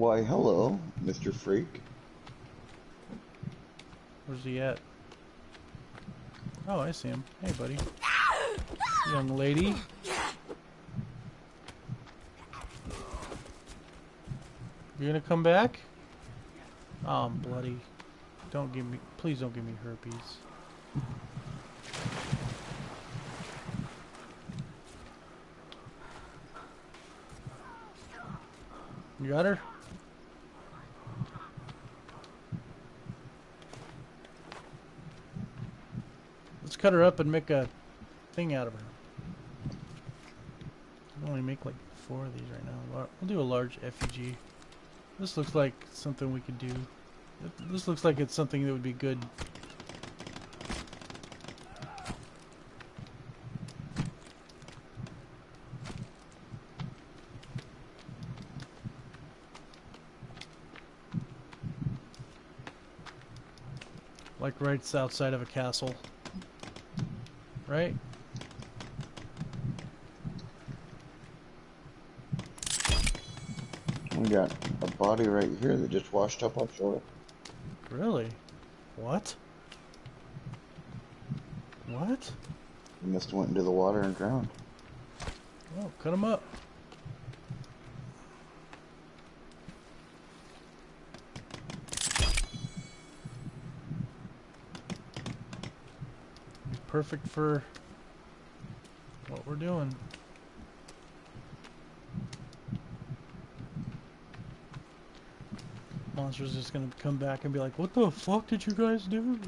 Why, hello, Mr. Freak. Where's he at? Oh, I see him. Hey, buddy. Young lady. You're gonna come back? Oh, I'm bloody. Don't give me, please don't give me herpes. You got her? Let's cut her up and make a thing out of her. I only make like four of these right now. We'll do a large effigy. This looks like something we could do. This looks like it's something that would be good. Like right outside of a castle. Right? We got a body right here that just washed up offshore. Really? What? What? He must have went into the water and drowned. Oh, cut him up. Perfect for what we're doing. Monster's just gonna come back and be like, what the fuck did you guys do?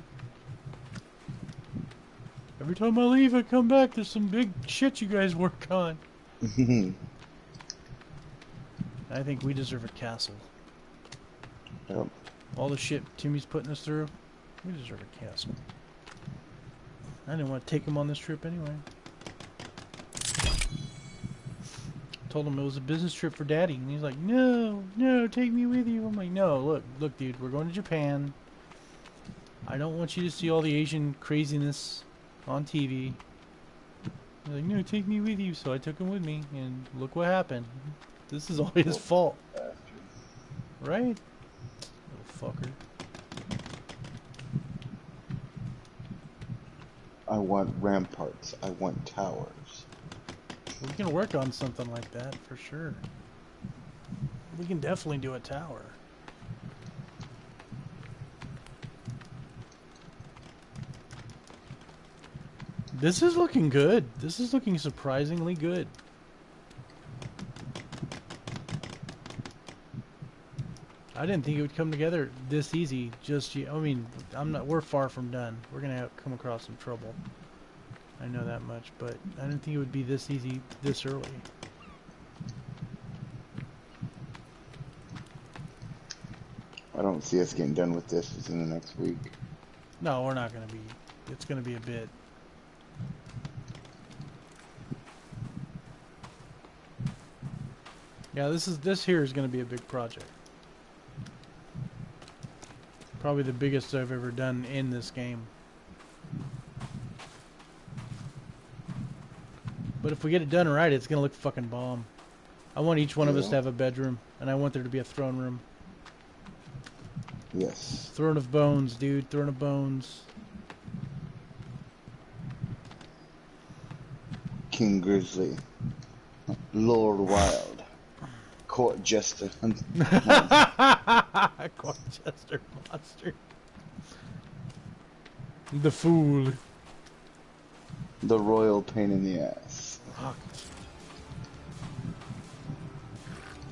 Every time I leave, I come back, there's some big shit you guys work on. I think we deserve a castle. Yep. All the shit Timmy's putting us through, we deserve a castle. I didn't want to take him on this trip anyway. Told him it was a business trip for daddy, and he's like, no, no, take me with you. I'm like, no, look, look, dude, we're going to Japan. I don't want you to see all the Asian craziness on TV. He's like, no, take me with you. So I took him with me, and look what happened. This is all his fault, right? Little fucker. I want ramparts. I want towers. We can work on something like that for sure. We can definitely do a tower. This is looking good. This is looking surprisingly good. I didn't think it would come together this easy. Just I mean, I'm not. We're far from done. We're gonna come across some trouble. I know that much, but I didn't think it would be this easy this early. I don't see us getting done with this within the next week. No, we're not gonna be. It's gonna be a bit. Yeah, this is this here is gonna be a big project. Probably the biggest I've ever done in this game. But if we get it done right, it's gonna look fucking bomb. I want each one of us to have a bedroom, and I want there to be a throne room. Yes. Throne of Bones, dude. Throne of Bones. King Grizzly. Lord Wild. Court Jester. Corchester monster. The fool. the royal pain in the ass. Fuck.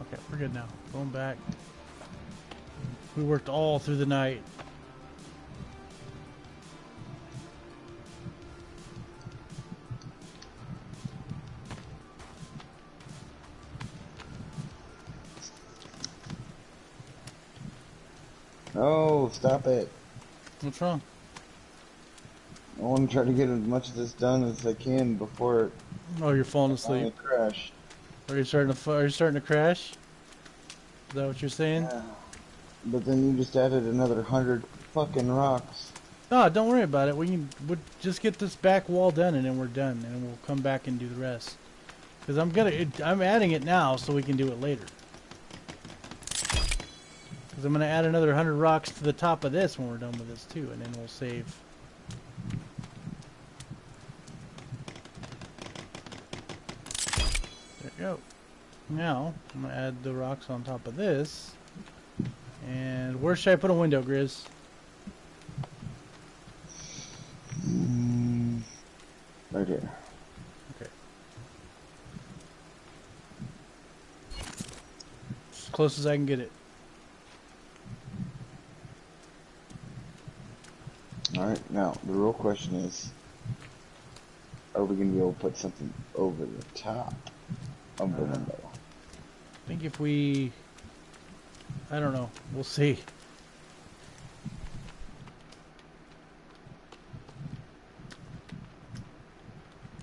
Okay, we're good now. Going back. We worked all through the night. Oh, stop it. What's wrong? I want to try to get as much of this done as I can before Oh, you're falling asleep. crashed. Are you starting to? Are you starting to crash? Is that what you're saying? But then you just added another hundred fucking rocks. No, don't worry about it. We can we'll just get this back wall done, and then we're done, and we'll come back and do the rest. Because I'm gonna, it, I'm adding it now, so we can do it later. Because I'm gonna add another 100 rocks to the top of this when we're done with this too, and then we'll save. There you go. Now I'm gonna add the rocks on top of this. And where should I put a window, Grizz? Mm, right here. Okay. As close as I can get it. Alright, now, the real question is, are we gonna be able to put something over the top of the Uh, window? I think if we, I don't know, we'll see.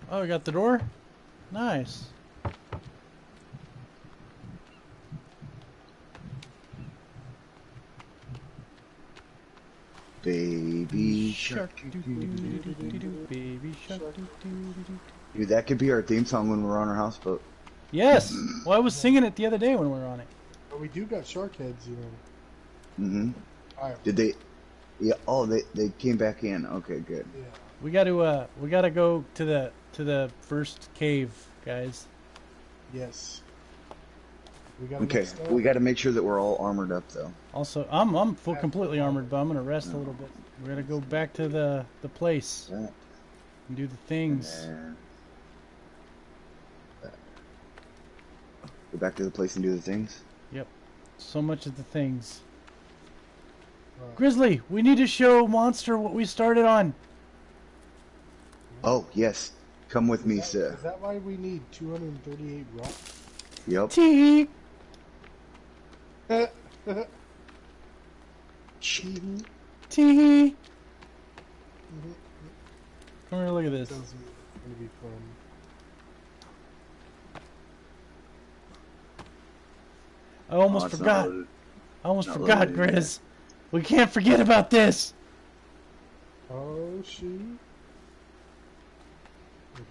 Oh, we got the door? Nice. Baby Shark. Dude, that could be our theme song when we're on our houseboat. Yes. Well, I was singing it the other day when we were on it. But we do got shark heads, you know. Mm-hmm. Alright, Did they? Yeah. Oh, they they came back in. Okay, good. yeah. We got to, uh, we got to go to the to the first cave, guys. Yes. We got Okay, we got to make sure that we're all armored up though. Also, I'm I'm full completely armored, but I'm gonna rest a little bit. We're gonna go back to the the place That, and do the things. and Go back to the place and do the things. Yep. So much of the things. Alright. Grizzly, we need to show Monster what we started on. Oh yes, come with me, that, sir. is that why we need 238 rock? Yep. Tee. Shit. Tee. Come here, look at this. Sounds gonna be fun. I almost Oh, forgot. loaded. I almost not forgot, loaded yet. Grizz. We can't forget about this. Oh shoot!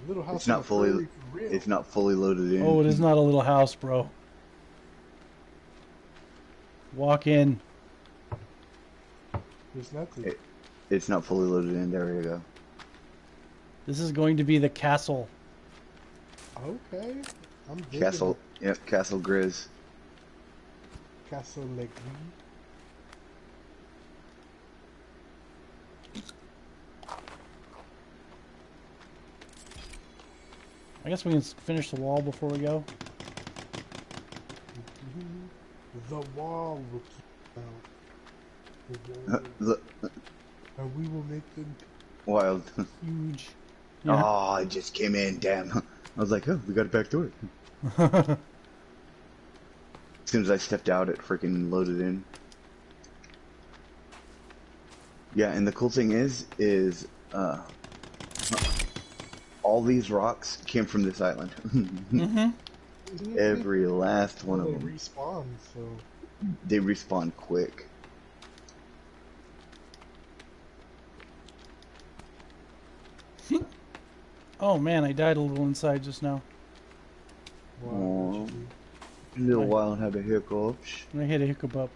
Little house It's not fully- prairie for real. It's not fully loaded in. Oh, it is not a little house, bro. Walk in. There's nothing. It- It's not fully loaded in. There you go. This is going to be the castle. Okay. I'm digging Castle. Yep. Castle Grizz. It. Castle Legris. I guess we can finish the wall before we go. Mm-hmm. The wall will keep out. The wall, uh, Look, and we will make them. wild. Huge. Yeah. Oh, it just came in. Damn. I was like, oh, we got a back door. As soon as I stepped out, it freaking loaded in. Yeah, and the cool thing is, is uh, all these rocks came from this island. mm-hmm. Every last one well, of they them. respawn, so They respawn quick. Oh man, I died a little inside just now. wow. Aw. what you A little Right. while and had a hiccup. I hit a hiccup up.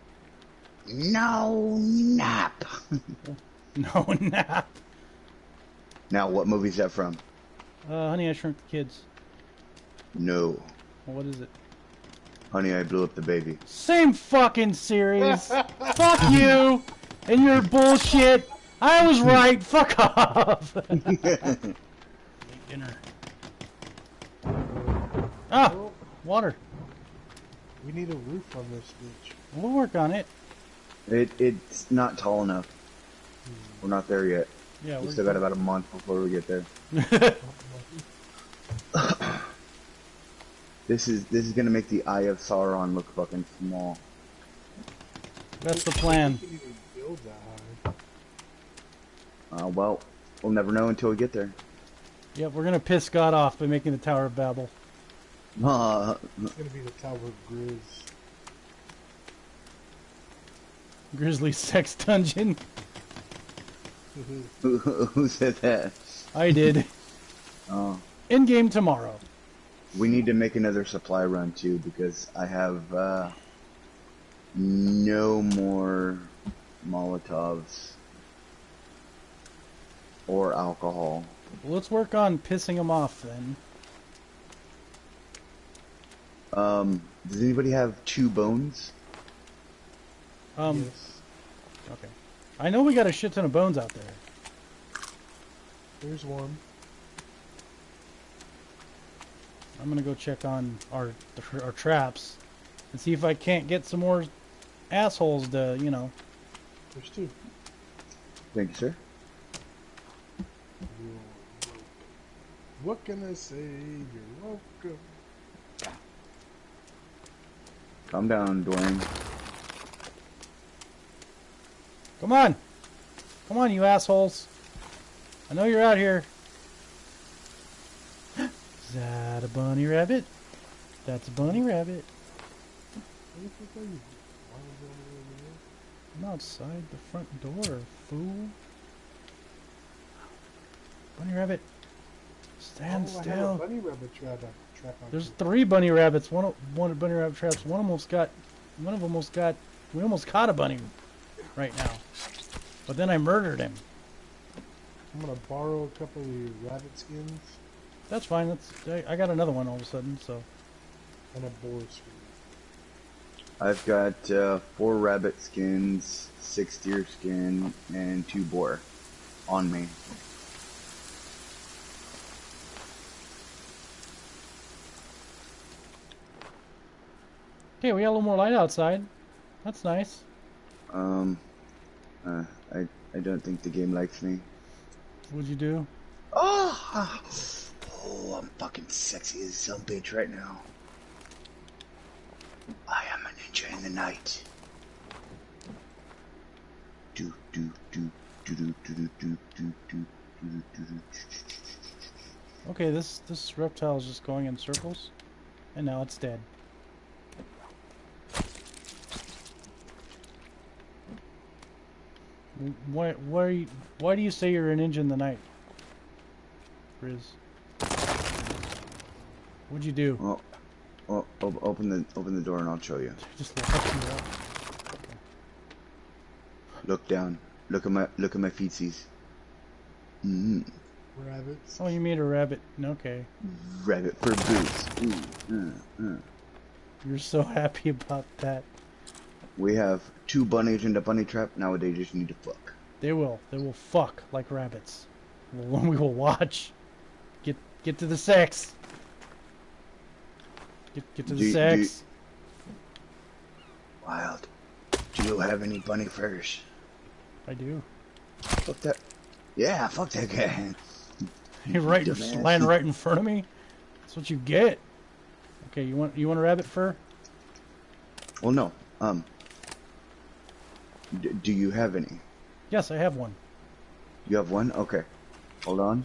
No nap. No nap. Now, what movie is that from? Uh, honey, I shrunk the kids. No. What is it? Honey, I blew up the baby. Same fucking series. Fuck you and your bullshit. I was right. Fuck off. Eat Dinner. Ah, water. We need a roof on this bitch. We'll work on it. it it's not tall enough. We're not there yet. Yeah, We we're still got about a month before we get there. This is this is gonna make the Eye of Sauron look fucking small. That's the plan. We can even build that high. Uh, well, we'll never know until we get there. Yep, we're gonna piss God off by making the Tower of Babel. Uh, It's gonna be the Tower of Grizz. Grizzly sex dungeon. Who, who said that? I did. Oh, In game tomorrow. we need to make another supply run too because I have uh, no more Molotovs or alcohol. Well, let's work on pissing them off then. Um, does anybody have two bones? Um, yes. okay. I know we got a shit ton of bones out there. There's one. I'm gonna go check on our our traps and see if I can't get some more assholes to, you know. There's two. Thank you, sir. You're welcome. What can I say? You're welcome. Calm down, Dwayne. Come on! Come on, you assholes! I know you're out here. Is that a bunny rabbit? That's a bunny rabbit. Where the fuck are you? Why was that over there? I'm outside the front door, fool. Bunny rabbit. Stand oh, I have a still. bunny rabbit trap, trap on There's too. three bunny rabbits. One, one bunny rabbit traps. One almost got, one of them almost got. We almost caught a bunny, right now. But then I murdered him. I'm gonna borrow a couple of your rabbit skins That's fine. That's I, I got another one all of a sudden. So and a boar skin. I've got uh, four rabbit skins, six deer skin, and two boar on me. Okay, we got a little more light outside. That's nice. Um, uh, I I don't think the game likes me. What'd you do? Oh, oh, I'm fucking sexy as some bitch right now. I am a ninja in the night. Do do do do do do do do do do do do do. Okay, this this reptile is just going in circles, and now it's dead. Why why are you, why do you say you're a ninja in the night, Riz? What'd you do? Well, well, open the open the door and I'll show you. Just locked me up. Look down. Look at my look at my feetsies. Mm, Rabbits. Oh, you made a rabbit. Okay, rabbit for boots. Mm, uh, uh. you're so happy about that. We have two bunnies in the bunny trap. Now they just need to fuck. They will. They will fuck like rabbits. We will watch. Get get to the sex. Get get to the Do- do- sex. Wild. Do you have any bunny furs? I do. Fuck that. Yeah, fuck that guy. You're right. Dumbass. lying right in front of me. That's what you get. Okay, you want you want a rabbit fur? Well, no. Um. D- do you have any? Yes, I have one. You have one? Okay. Hold on.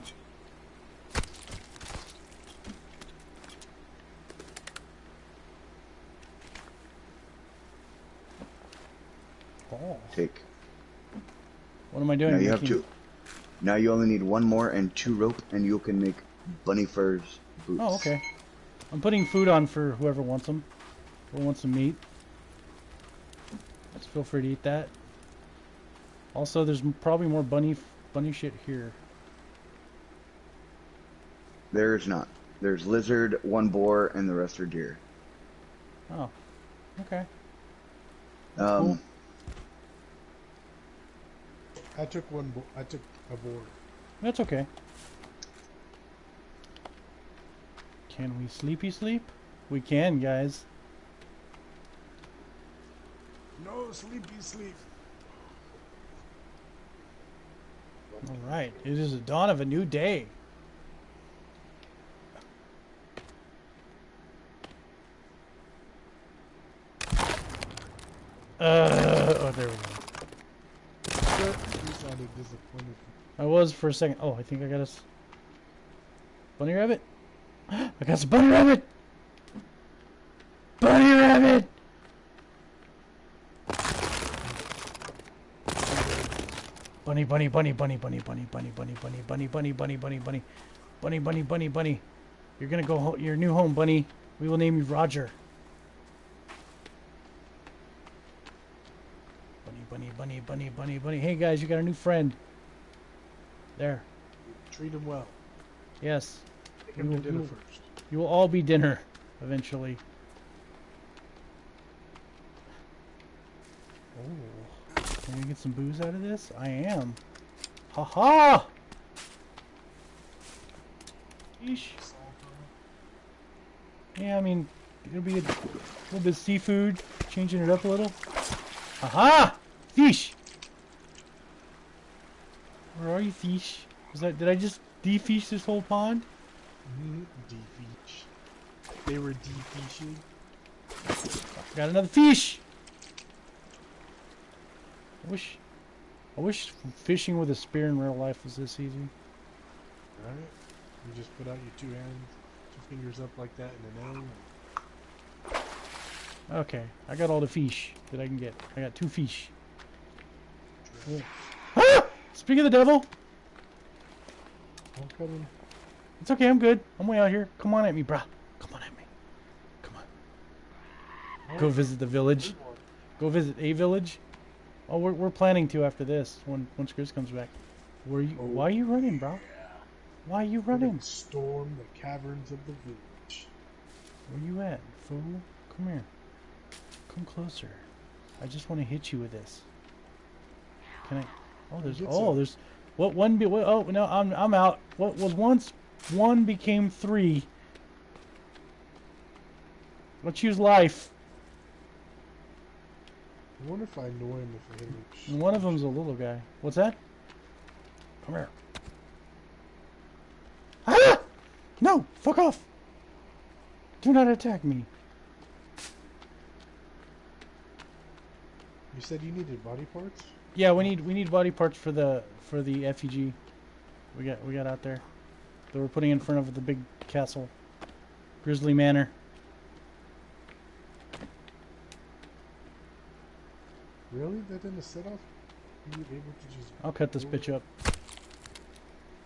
Oh. Take. What am I doing? Now you have two. Now you only need one more and two rope, and you can make bunny furs boots. Oh, okay. I'm putting food on for whoever wants them. Who wants some meat? Just feel free to eat that. Also, there's probably more bunny bunny shit here. There's not. There's lizard, one boar, and the rest are deer. Oh, okay. Um, cool. I took one. Bo- I took a boar. That's okay. Can we sleepy sleep? We can, guys. Sleepy sleep. All right. It is the dawn of a new day. Uh, oh, there we go. I was for a second. Oh, I think I got us. Bunny rabbit? I got some bunny rabbit! Bunny rabbit! Bunny bunny, bunny, bunny, bunny, bunny, bunny, bunny, bunny, bunny, bunny, bunny, bunny, bunny, bunny, bunny, bunny, bunny, bunny. You're gonna go ho- your new home, bunny. We will name you Roger. Bunny, bunny, bunny, bunny, bunny, bunny. Hey guys, you got a new friend. There. Treat him well. Yes. Take him to dinner first. You will all be dinner eventually. Oh, can we get some booze out of this? I am. Ha ha! Yeesh. Yeah, I mean, it'll be a little bit of seafood, changing it up a little. Ha ha! Fish! Where are you, fish? Was that? Did I just defish this whole pond? Defeach. They were defeaching. Got another fish. I wish, I wish fishing with a spear in real life was this easy. All right, You just put out your two hands, two fingers up like that and an L. Okay, I got all the fish that I can get. I got two fish. Cool. Ah! Speak of the devil, I'm coming. it's okay. I'm good. I'm way out here. Come on at me, brah. Come on at me. Come on. Go visit the village. Go visit a village. Oh, we're we're planning to after this. When once Chris comes back. Where you? Oh. Why are you running, bro? Why are you running? Storm the caverns of the village. Where are you at, fool? Come here. Come closer. I just want to hit you with this. Can I? Oh, there's. Oh, there's. What one? Be, what, oh no, I'm I'm out. What was once one became three. Let's use life. I wonder if I annoy him if I hit him. And one of them's a little guy. What's that? Come here. Ah! No! Fuck off! Do not attack me. You said you needed body parts? Yeah, we need we need body parts for the for the effigy. We got we got out there that we're putting in front of the big castle, Grizzly Manor. Really? That didn't set off? You were able to just. I'll cut this bitch up.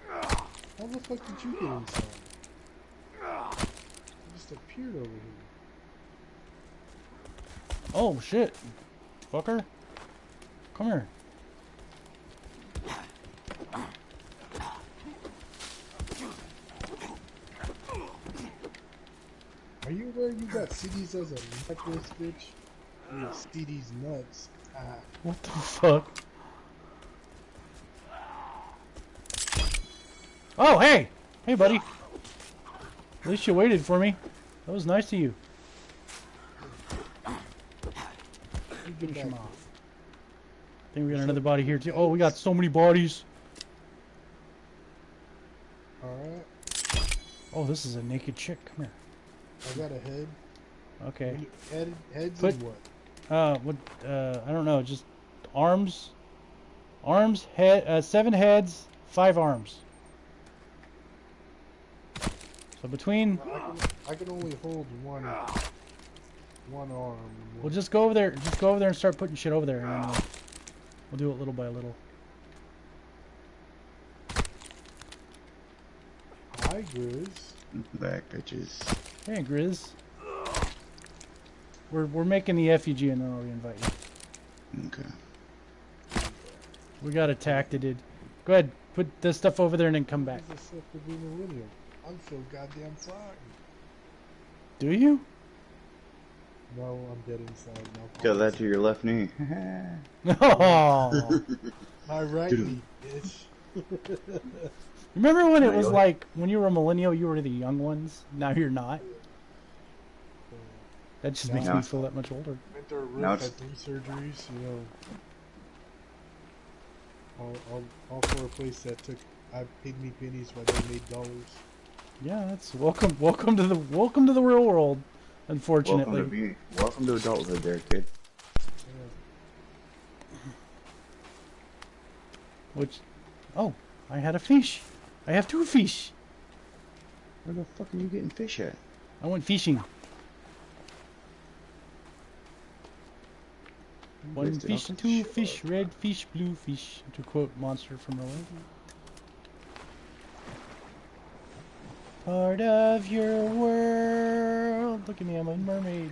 How the fuck did you get inside? You just appeared over here. Oh shit, fucker! Come here. Are you aware you got CDs as a necklace, bitch? You CDs nuts. What the fuck? Oh hey, hey buddy. At least you waited for me. That was nice of you. Finish him off. I think we got another body here too. Oh, we got so many bodies. Alright. Oh, this is a naked chick. Come here. I got a head. Okay. Head, heads Put- and what? Uh, what? Uh, I don't know. Just arms, arms, head, uh, seven heads, five arms. So between, I can, I can only hold one one arm. and we'll just go over there. Just go over there and start putting shit over there, and we'll, we'll do it little by little. Hi, Grizz. Back, bitches. Hey, Grizz. We're we're making the effigy, and then I'll invite you. Okay. We got attacked, it did. Go ahead, put the stuff over there, and then come back. This is stuff to be millennial. I'm so goddamn sorry. Do you? No, I'm dead inside. No Got that to your left knee. Oh. My right knee, bitch. Remember when it was like when you were a millennial, you were the young ones. Now you're not. That just makes No. me feel that much older. Went to a roof, Now had it's- three surgeries, you know. All, all, all for a place that took, I paid me pennies while they made dollars. Yeah, that's welcome. Welcome to the welcome to the real world. Unfortunately, Welcome Unfortunately, to be. Welcome to adulthood, there, kid. Yeah. which, oh, I had a fish. I have two fish. Where the fuck are you getting fish at? I went fishing. One Missed it. fish, Oh, two shit. fish, red fish, blue fish. To quote Monster from earlier. Part of your world. Look at me, I'm a mermaid.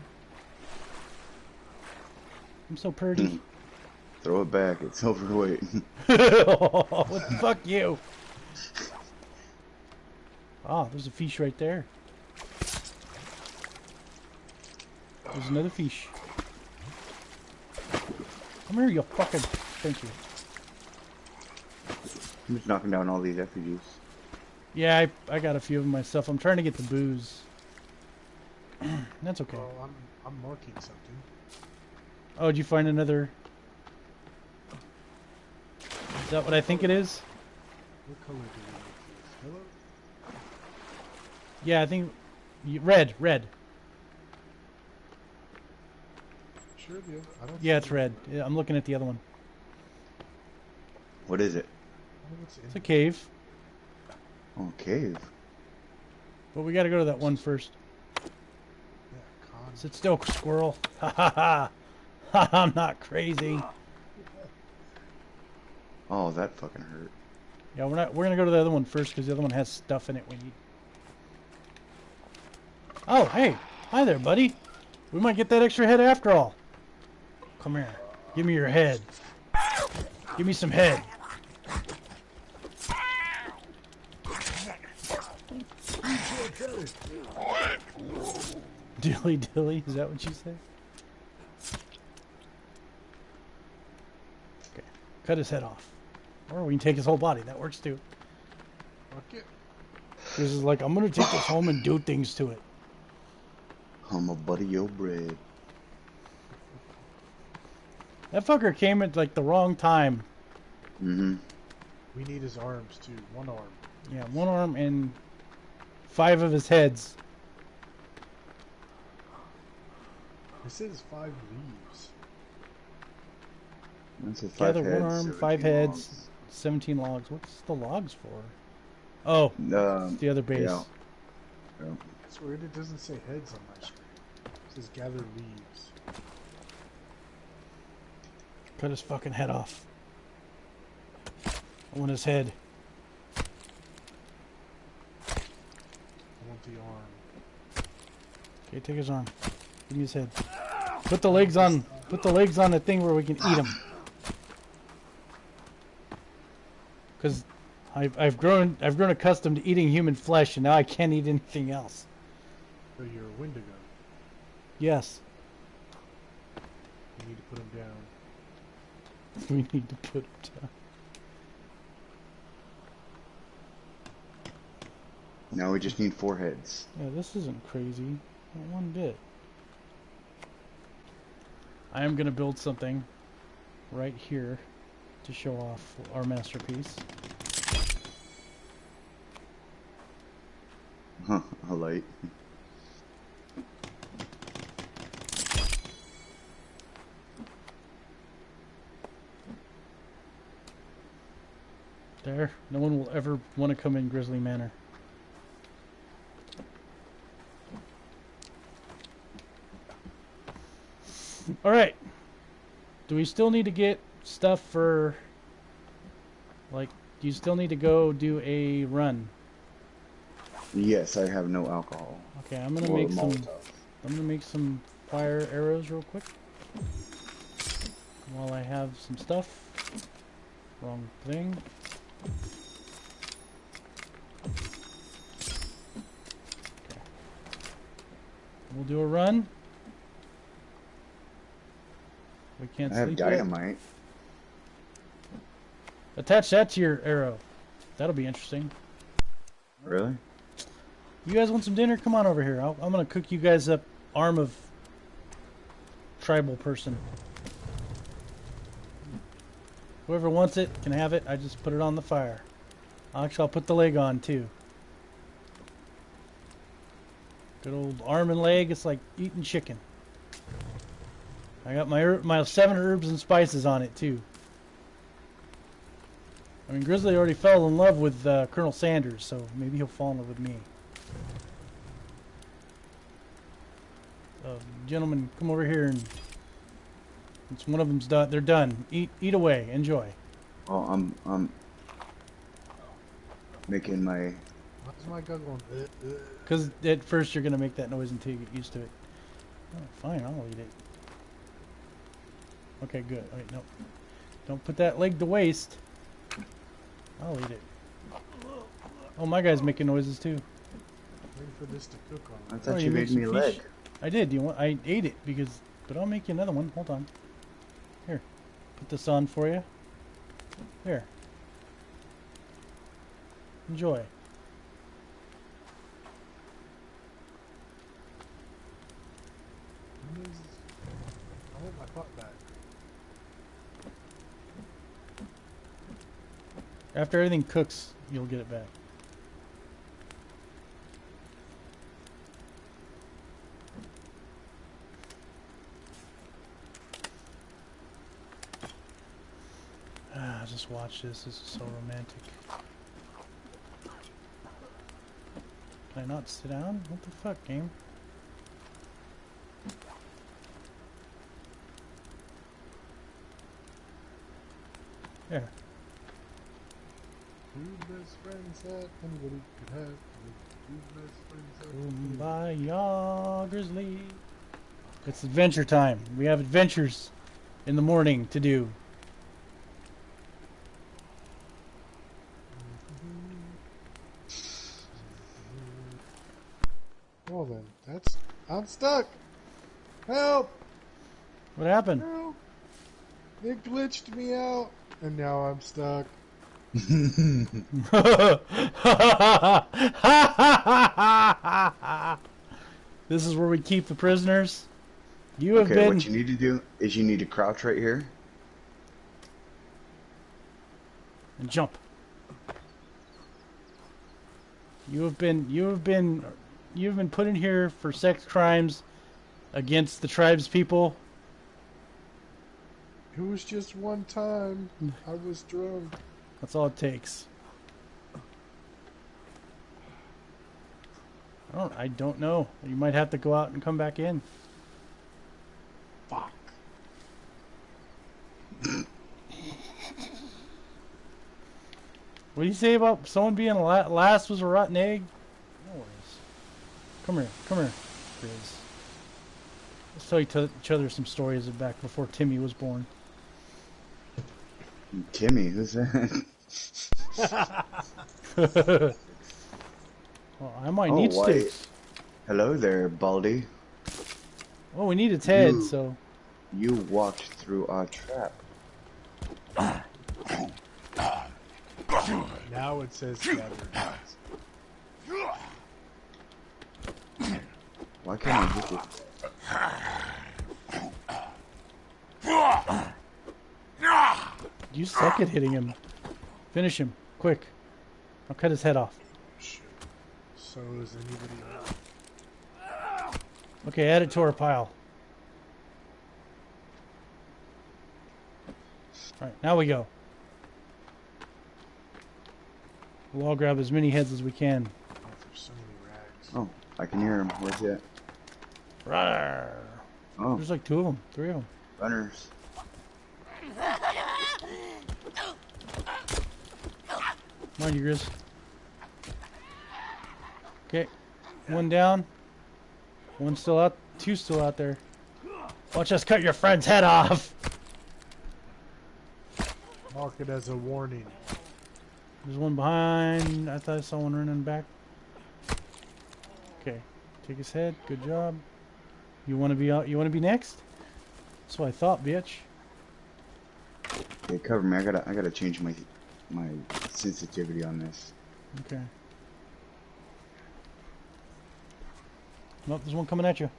I'm so pretty. Throw it back. It's overweight. what the fuck you? Ah, there's a fish right there. There's another fish. Come here, you fucking. Thank you. I'm just knocking down all these refugees. Yeah, I, I got a few of them myself. I'm trying to get the booze. That's okay. Well, I'm I'm marking something. Oh, did you find another? Is that what I think it is? What color do we make these? Hello? Yeah, I think red, red. Sure, the other. I don't. Yeah, it's red. I'm looking at the other one. What is it? Oh, I don't know what's in It's a cave, Oh, cave. but we got to go to that one first. Yeah, con. Sit still, squirrel. Ha ha ha. Ha, I'm not crazy. Oh, that fucking hurt. Yeah, we're not. We're gonna go to the other one first because the other one has stuff in it we need. Oh, hey, hi there, buddy. We might get that extra head after all. Come here. Give me your head. Give me some head. Dilly dilly, is that what you say? Okay, cut his head off. Or we can take his whole body. That works too. Fuck it. This is like, I'm gonna take this home and do things to it. I'm a buddy your bread. That fucker came at like the wrong time. Mm-hmm. We need his arms too. One arm. Yeah, one arm and five of his heads. It says five leaves. That's a Gather five one arm, five 17 heads, 17 logs. What's the logs for? Oh, logs. Um, the other base. yeah. yeah. That's weird. It doesn't say heads on my screen. It says gather leaves. Cut his fucking head off. I want his head. I want the arm. Okay, take his arm. Give me his head. Put the legs on. Put the legs on the thing where we can eat him. Cause I've I've grown I've grown accustomed to eating human flesh, and now I can't eat anything else. So you're a Wendigo. Yes, You need to put him down. we need to put it down. Now we just need four heads. Yeah, this isn't crazy. Not one bit. I am gonna build something right here to show off our masterpiece. Huh, a light. There. No one will ever want to come in Grizzly Manor. Alright. Do we still need to get stuff for... Like, do you still need to go do a run? Yes, I have no alcohol. Okay, I'm gonna Or make some... I'm gonna make some fire arrows real quick. While I have some stuff. Wrong thing. We'll do a run. We can't I have sleep yet. dynamite. Attach that to your arrow. That'll be interesting. Really? You guys want some dinner? Come on over here. I'll, I'm gonna cook you guys up arm of tribal person. Whoever wants it can have it. I just put it on the fire. Actually, I'll put the leg on too. Good old arm and leg. It's like eating chicken. I got my my seven herbs and spices on it too. I mean, Grizzly already fell in love with uh, Colonel Sanders, so maybe he'll fall in love with me. Uh, gentlemen, come over here and It's one of them's done. They're done. Eat, eat away. Enjoy. Oh, I'm I'm making my. Why's my guy going? Uh, uh. Because at first you're gonna make that noise until you get used to it. Oh, fine, I'll eat it. Okay, good. Wait, no. Don't put that leg to waste. I'll eat it. Oh, my guy's making noises too. Waiting for this to cook I thought Oh, you you made make me a leg. fish? I did. You want? I ate it because, but I'll make you another one. Hold on. Put this on for you. Here. Enjoy. I want my back. After everything cooks, you'll get it back. Ah, just watch this. This is so romantic. Can I not sit down? What the fuck, game? There. Two best friends that anybody could have. Two best friends that Kumbaya, Grizzly. It's adventure time. We have adventures in the morning to do. Well then, that's I'm stuck. Help! What happened? Help! It glitched me out, and now I'm stuck. this is where we keep the prisoners. You have Okay, been. what you need to do is you need to crouch right here. and jump. You have been you have been you have been put in here for sex crimes against the tribes people. It was just one time. I was drunk. That's all it takes. I don't I don't know. You might have to go out and come back in. Fuck. What do you say about someone being la- last was a rotten egg? No worries. Come here, come here, Grizz. Let's tell each other- each other some stories of back before Timmy was born. Timmy, who's that? well, I might Oh, need why- sticks. Hello there, Baldy. Oh, we need its head, You- so You walked through our trap. Now it says gathered. Why can't I hit it? you suck at hitting him. Finish him, quick. I'll cut his head off. So is anybody else? Okay, add it to our pile. Alright, now we go. We'll all grab as many heads as we can. Oh, there's so many rags. Oh, I can hear him. Where's he at? Rawr. Oh, There's like two of them, three of them. runners. Mind you, Grizz. Okay, one down. One still out. Two still out there. Watch us cut your friend's head off. Mark it as a warning. There's one behind. I thought I saw one running back. Okay, take his head. Good job. You want to be out? You want to be next? That's what I thought, bitch. Okay, cover me. I gotta, I gotta change my, my sensitivity on this. Okay. Nope, there's one coming at you.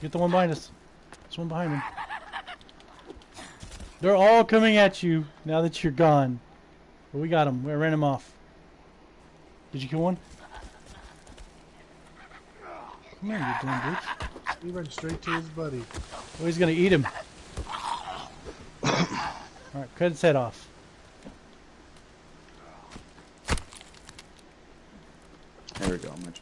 Get the one behind us. There's one behind him. They're all coming at you now that you're gone. But we got him. We ran him off. Did you kill one? Come here, you damn bitch. He went straight to his buddy. Oh, he's gonna eat him. Alright, cut his head off. There we go. Much